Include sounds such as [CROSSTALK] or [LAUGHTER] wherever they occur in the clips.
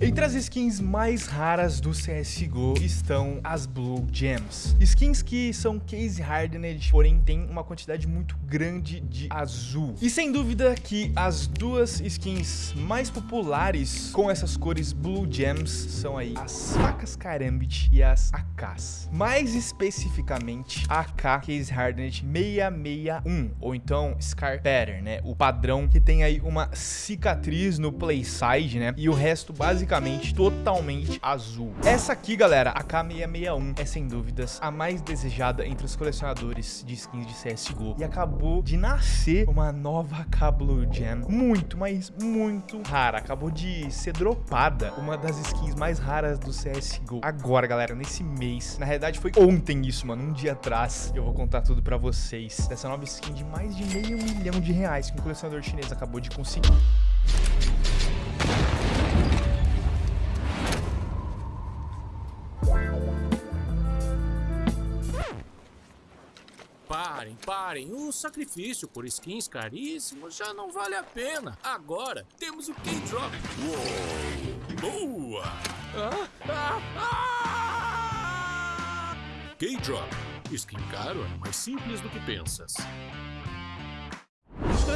Entre as skins mais raras do CSGO estão as Blue Gems. Skins que são case hardened, porém tem uma quantidade muito grande de azul. E sem dúvida que as duas skins mais populares com essas cores Blue Gems são aí as facas Karambit e as AKs. Mais especificamente a AK Case Hardened 661, ou então Scar Pattern, né? O padrão que tem aí uma cicatriz no playside, né? E o resto basicamente basicamente totalmente azul. Essa aqui, galera, a K661, é sem dúvidas a mais desejada entre os colecionadores de skins de CSGO. E acabou de nascer uma nova K Blue Gem, muito, mas muito rara. Acabou de ser dropada, uma das skins mais raras do CSGO. Agora, galera, nesse mês, na realidade foi ontem isso, mano, um dia atrás. Eu vou contar tudo pra vocês dessa nova skin de mais de meio milhão de reais que um colecionador chinês acabou de conseguir. Parem, parem. O sacrifício por skins caríssimos já não vale a pena. Agora temos o K-Drop. Boa! Ah, ah, ah! K-Drop. Skin caro é mais simples do que pensas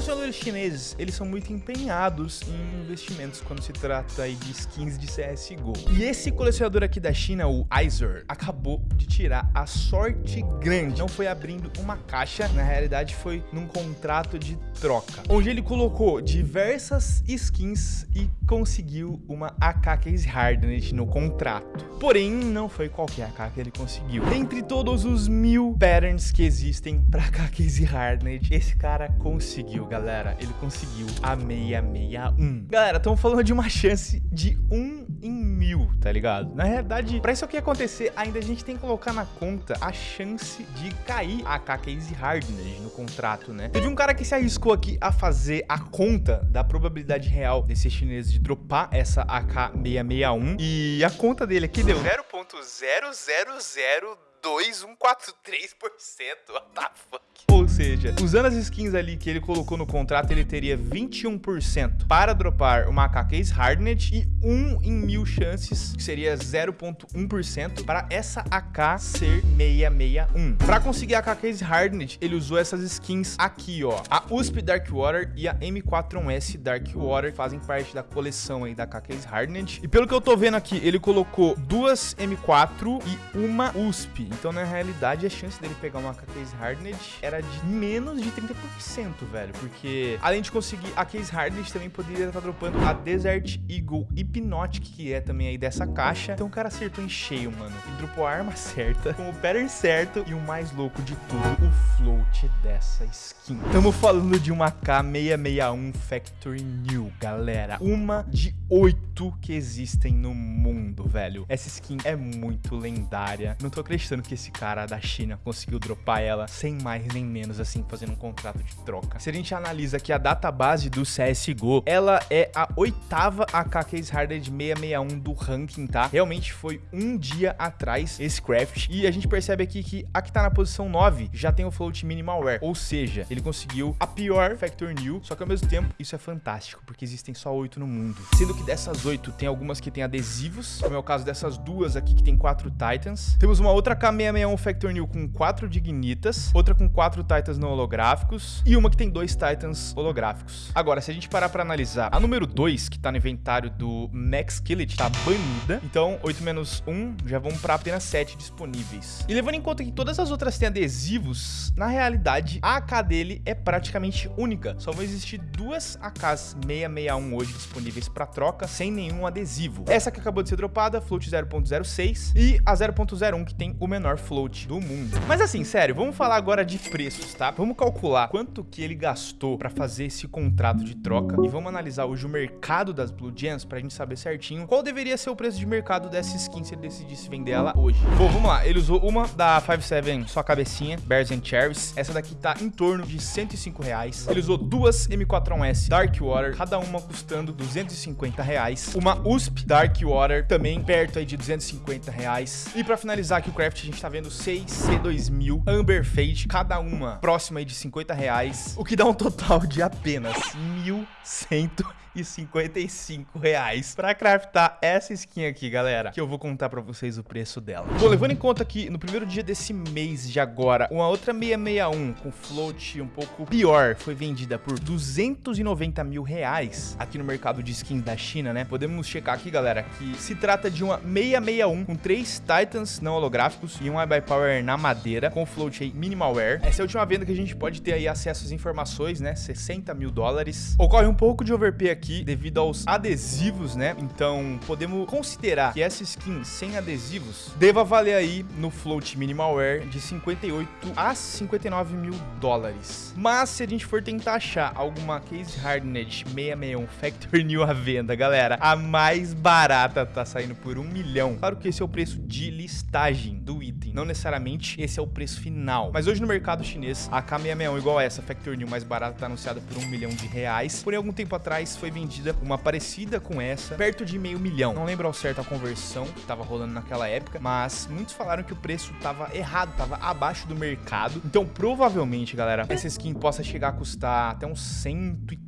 colecionadores chineses, eles são muito empenhados em investimentos quando se trata aí de skins de CSGO. E esse colecionador aqui da China, o Izer, acabou de tirar a sorte grande. Não foi abrindo uma caixa, na realidade foi num contrato de troca, onde ele colocou diversas skins e conseguiu uma AK Case Hardened no contrato. Porém, não foi qualquer AK que ele conseguiu. Entre todos os mil patterns que existem para AK Case Hardened, esse cara conseguiu, galera. Ele conseguiu a 661. Galera, estamos falando de uma chance de 1 em mil, tá ligado? Na realidade, pra isso aqui acontecer, ainda a gente tem que colocar na conta a chance de cair a AK Case Hardened no contrato, né? Teve um cara que se arriscou aqui a fazer a conta da probabilidade real desse chinês de dropar essa AK661 e a conta dele aqui deu 0.000 2143%. What the fuck? Ou seja, usando as skins ali que ele colocou no contrato, ele teria 21% para dropar uma AK Case Hardened e 1 em mil chances, que seria 0.1% para essa AK ser 661. Para conseguir a AK Case Hardened, ele usou essas skins aqui, ó. A USP Darkwater e a M41S Darkwater fazem parte da coleção aí da AK Case Hardened. E pelo que eu tô vendo aqui, ele colocou duas M4 e uma USP. Então, na realidade, a chance dele pegar uma Case Hardened era de menos de 30%, velho. Porque, além de conseguir a Case Hardened, também poderia estar dropando a Desert Eagle Hypnotic, que é também aí dessa caixa. Então, o cara acertou em cheio, mano. Ele dropou a arma certa, com o pattern certo e o mais louco de tudo, o float dessa skin. Estamos falando de uma K661 Factory New, galera. Uma de oito que existem no mundo, velho. Essa skin é muito lendária. Não tô acreditando que esse cara da China conseguiu dropar ela sem mais nem menos, assim, fazendo um contrato de troca. Se a gente analisa aqui a database do CSGO, ela é a oitava AK Case Hardened 661 do ranking, tá? Realmente foi um dia atrás esse craft. E a gente percebe aqui que a que tá na posição 9 já tem o float minimalware. Ou seja, ele conseguiu a pior Factor New, só que ao mesmo tempo isso é fantástico, porque existem só oito no mundo. Sendo que dessas oito tem algumas que tem adesivos, como é o caso dessas duas aqui que tem quatro Titans. Temos uma outra K 661 Factor New com 4 Dignitas, outra com 4 Titans não holográficos e uma que tem 2 Titans holográficos. Agora, se a gente parar para analisar, a número 2, que tá no inventário do Max Killet, tá banida. Então, 8 menos 1 já vão para apenas 7 disponíveis. E levando em conta que todas as outras têm adesivos, na realidade, a AK dele é praticamente única. Só vão existir duas AKs 661 hoje disponíveis para troca, sem nenhum adesivo. Essa que acabou de ser dropada, float 0.06, e a 0.01 que tem o menor menor float do mundo. Mas assim, sério, vamos falar agora de preços, tá? Vamos calcular quanto que ele gastou para fazer esse contrato de troca e vamos analisar hoje o mercado das Blue Gems pra gente saber certinho qual deveria ser o preço de mercado dessa skin se ele decidisse vender ela hoje. Bom, vamos lá. Ele usou uma da 57 só cabecinha, Bears and Cherries. Essa daqui tá em torno de 105 reais. Ele usou duas M4S Dark Water, cada uma custando 250 reais. Uma USP Dark Water também perto aí de 250 reais. E para finalizar aqui o craft, a gente tá vendo 6 C2000 Amber Fade, cada uma próxima aí de 50 reais, o que dá um total de apenas 1.100 155 reais pra craftar essa skin aqui, galera, que eu vou contar pra vocês o preço dela. Bom, levando em conta que no primeiro dia desse mês de agora, uma outra 661 com float um pouco pior foi vendida por 290 mil reais aqui no mercado de skins da China, né? Podemos checar aqui, galera, que se trata de uma 661 com três Titans não holográficos e um iBuyPower na madeira com float aí minimalware. Essa é a última venda que a gente pode ter aí acesso às informações, né? 60 mil dólares. Ocorre um pouco de overpay aqui devido aos adesivos, né? Então podemos considerar que essa skin sem adesivos deva valer aí no float minimalware de 58 a 59 mil dólares. Mas se a gente for tentar achar alguma case hardened 661 Factory New à venda, galera, a mais barata tá saindo por um milhão. Claro que esse é o preço de listagem do item, não necessariamente esse é o preço final. Mas hoje no mercado chinês, a K661 igual essa Factory New mais barata tá anunciada por um milhão de reais. Porém, algum tempo atrás foi vendida uma parecida com essa, perto de meio milhão. Não lembro ao certo a conversão que tava rolando naquela época, mas muitos falaram que o preço tava errado, tava abaixo do mercado. Então, provavelmente, galera, essa skin possa chegar a custar até uns 130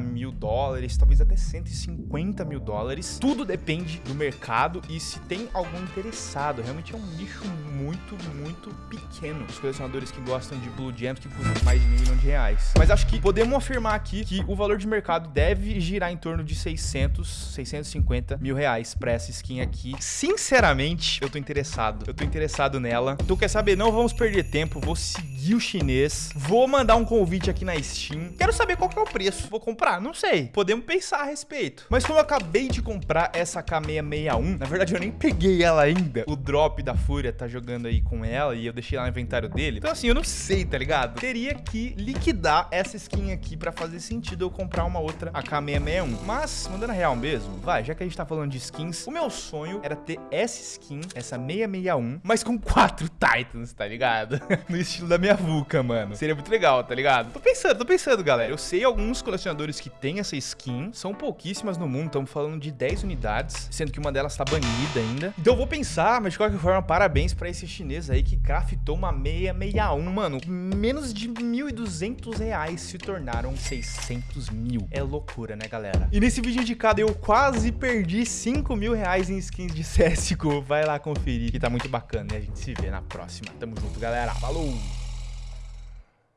mil dólares, talvez até 150 mil dólares. Tudo depende do mercado e se tem algum interessado. Realmente é um nicho muito, muito pequeno. Os colecionadores que gostam de Blue Gems que custam mais de meio milhão de reais. Mas acho que podemos afirmar aqui que o valor de mercado deve girar em torno de 600, 650 mil reais pra essa skin aqui. Sinceramente, eu tô interessado. Eu tô interessado nela. Então quer saber? Não vamos perder tempo. Vou seguir o chinês. Vou mandar um convite aqui na Steam. Quero saber qual que é o preço. Vou comprar? Não sei. Podemos pensar a respeito. Mas como eu acabei de comprar essa K661, na verdade eu nem peguei ela ainda. O drop da Fúria tá jogando aí com ela e eu deixei lá no inventário dele. Então assim, eu não sei, tá ligado? Teria que liquidar essa skin aqui pra fazer sentido eu comprar uma outra AK661. Mas, mandando a real mesmo, vai, já que a gente tá falando de skins, o meu sonho era ter essa skin, essa 661, mas com quatro Titans, tá ligado? [LAUGHS] no estilo da minha VUCA, mano. Seria muito legal, tá ligado? Tô pensando, tô pensando, galera. Eu sei alguns colecionadores que têm essa skin, são pouquíssimas no mundo, estamos falando de 10 unidades, sendo que uma delas tá banida ainda. Então eu vou pensar, mas de qualquer forma, parabéns pra esse chinês aí que craftou uma 661, mano. Menos de 1.200 reais se tornaram 600 mil. É loucura, né, galera? E nesse vídeo indicado eu quase perdi 5 mil reais em skins de [LAUGHS] CSGO. Vai lá conferir, que tá muito bacana. E a gente se vê na próxima. Tamo junto, galera. Falou!